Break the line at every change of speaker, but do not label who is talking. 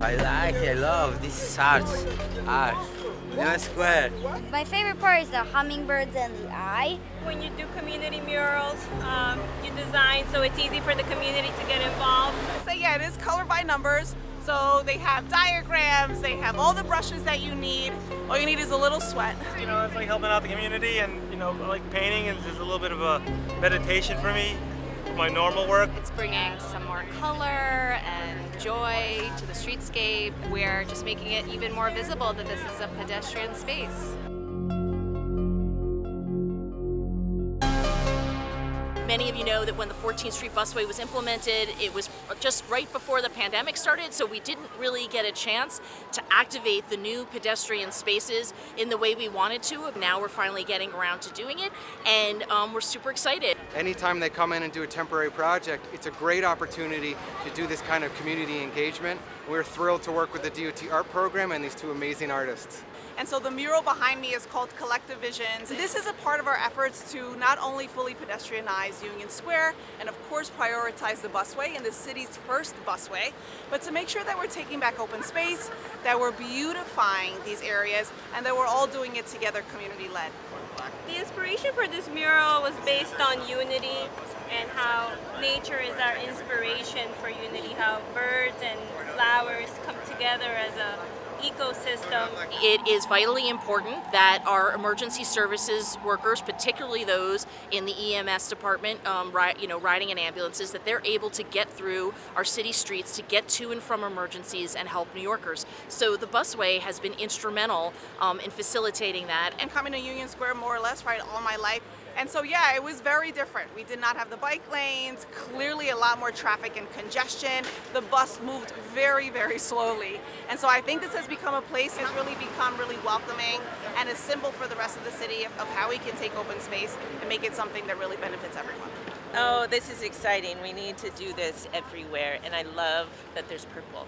I like, I love, this is art, art, Union Square.
My favorite part is the hummingbirds and the eye.
When you do community murals, um, you design so it's easy for the community to get involved.
So yeah, it is color by numbers. So they have diagrams, they have all the brushes that you need. All you need is a little sweat.
You know, it's like helping out the community and, you know, like painting is just a little bit of a meditation for me, my normal work.
It's bringing some more color and joy to the streetscape. We're just making it even more visible that this is a pedestrian space.
Many of you know that when the 14th Street Busway was implemented, it was just right before the pandemic started, so we didn't really get a chance to activate the new pedestrian spaces in the way we wanted to. Now we're finally getting around to doing it, and um, we're super excited.
Anytime they come in and do a temporary project, it's a great opportunity to do this kind of community engagement. We're thrilled to work with the DOT Art Program and these two amazing artists.
And so the mural behind me is called Collective Visions. This is a part of our efforts to not only fully pedestrianize Union Square and of course prioritize the busway and the city's first busway, but to make sure that we're taking back open space, that we're beautifying these areas, and that we're all doing it together community-led.
The inspiration for this mural was based on unity and how nature is our inspiration for unity, how birds and flowers come together as a ecosystem.
It is vitally important that our emergency services workers, particularly those in the EMS department, um, you know, riding in ambulances, that they're able to get through our city streets to get to and from emergencies and help New Yorkers. So the busway has been instrumental um, in facilitating that.
And coming to Union Square more or less right all my life, and so yeah, it was very different. We did not have the bike lanes, clearly a lot more traffic and congestion. The bus moved very, very slowly. And so I think this has become a place that's really become really welcoming and a symbol for the rest of the city of, of how we can take open space and make it something that really benefits everyone.
Oh, this is exciting. We need to do this everywhere, and I love that there's purple.